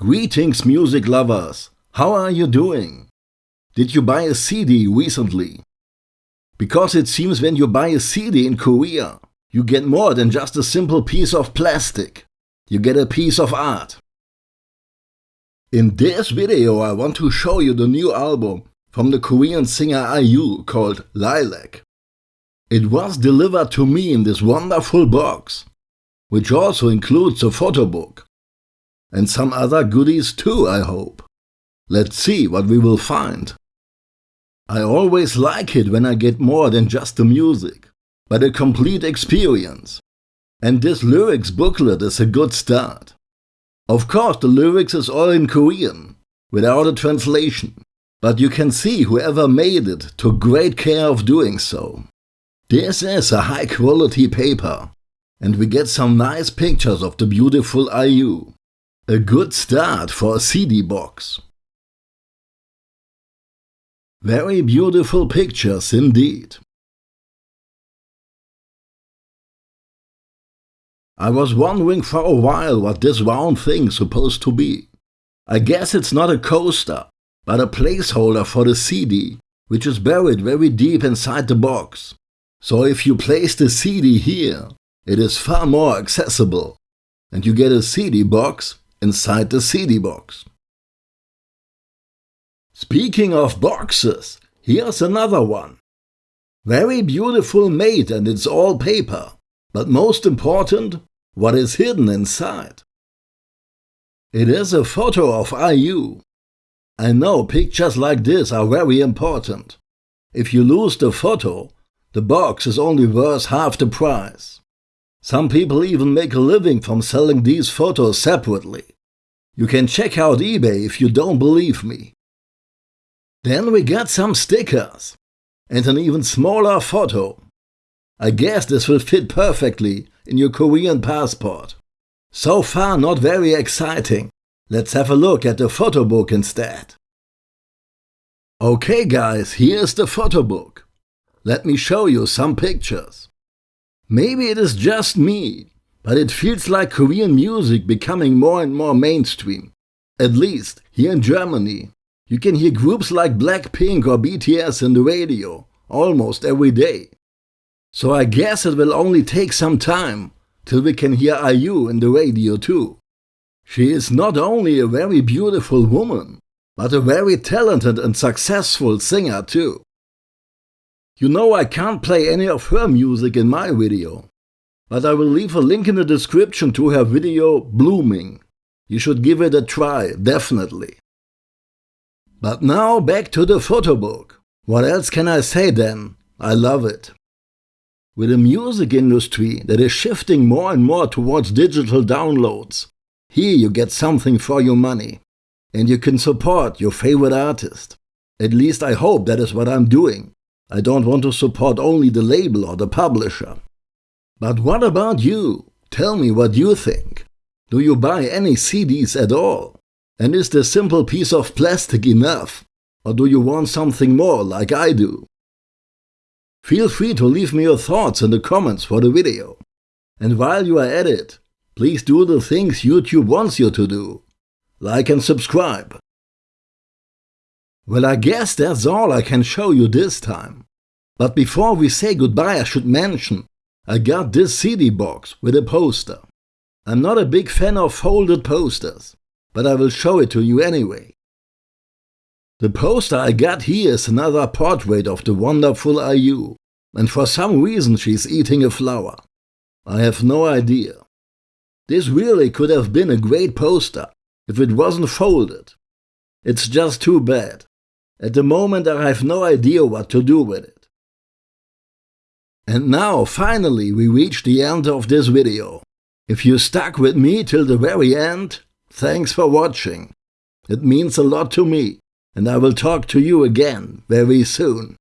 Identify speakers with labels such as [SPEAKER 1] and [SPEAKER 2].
[SPEAKER 1] Greetings music lovers! How are you doing? Did you buy a CD recently? Because it seems when you buy a CD in Korea, you get more than just a simple piece of plastic. You get a piece of art. In this video I want to show you the new album from the Korean singer IU called Lilac. It was delivered to me in this wonderful box, which also includes a photo book. And some other goodies too, I hope. Let's see what we will find. I always like it when I get more than just the music, but a complete experience. And this lyrics booklet is a good start. Of course the lyrics is all in Korean, without a translation, but you can see whoever made it took great care of doing so. This is a high quality paper, and we get some nice pictures of the beautiful IU. A good start for a CD box. Very beautiful pictures indeed. I was wondering for a while what this round thing's supposed to be. I guess it's not a coaster, but a placeholder for the CD, which is buried very deep inside the box. So if you place the CD here, it is far more accessible, and you get a CD box inside the CD box. Speaking of boxes, here's another one. Very beautiful made and it's all paper, but most important, what is hidden inside. It is a photo of IU. I know pictures like this are very important. If you lose the photo, the box is only worth half the price. Some people even make a living from selling these photos separately. You can check out eBay if you don't believe me. Then we got some stickers and an even smaller photo. I guess this will fit perfectly in your Korean passport. So far not very exciting. Let's have a look at the photo book instead. Okay guys, here's the photo book. Let me show you some pictures. Maybe it is just me, but it feels like Korean music becoming more and more mainstream. At least here in Germany. You can hear groups like Blackpink or BTS in the radio almost every day. So I guess it will only take some time till we can hear IU in the radio too. She is not only a very beautiful woman, but a very talented and successful singer too. You know I can't play any of her music in my video, but I will leave a link in the description to her video Blueming. You should give it a try, definitely. But now back to the photo book. What else can I say then? I love it. With a music industry that is shifting more and more towards digital downloads, here you get something for your money. And you can support your favorite artist. At least I hope that is what I'm doing. I don't want to support only the label or the publisher. But what about you? Tell me what you think. Do you buy any CDs at all? And is the simple piece of plastic enough? Or do you want something more like I do? Feel free to leave me your thoughts in the comments for the video. And while you are at it, please do the things YouTube wants you to do. Like and subscribe. Well, I guess that's all I can show you this time. But before we say goodbye, I should mention I got this CD box with a poster. I'm not a big fan of folded posters, but I will show it to you anyway. The poster I got here is another portrait of the wonderful IU, and for some reason she's eating a flower. I have no idea. This really could have been a great poster if it wasn't folded. It's just too bad. At the moment I have no idea what to do with it. And now, finally, we reach the end of this video. If you stuck with me till the very end, thanks for watching. It means a lot to me, and I will talk to you again very soon.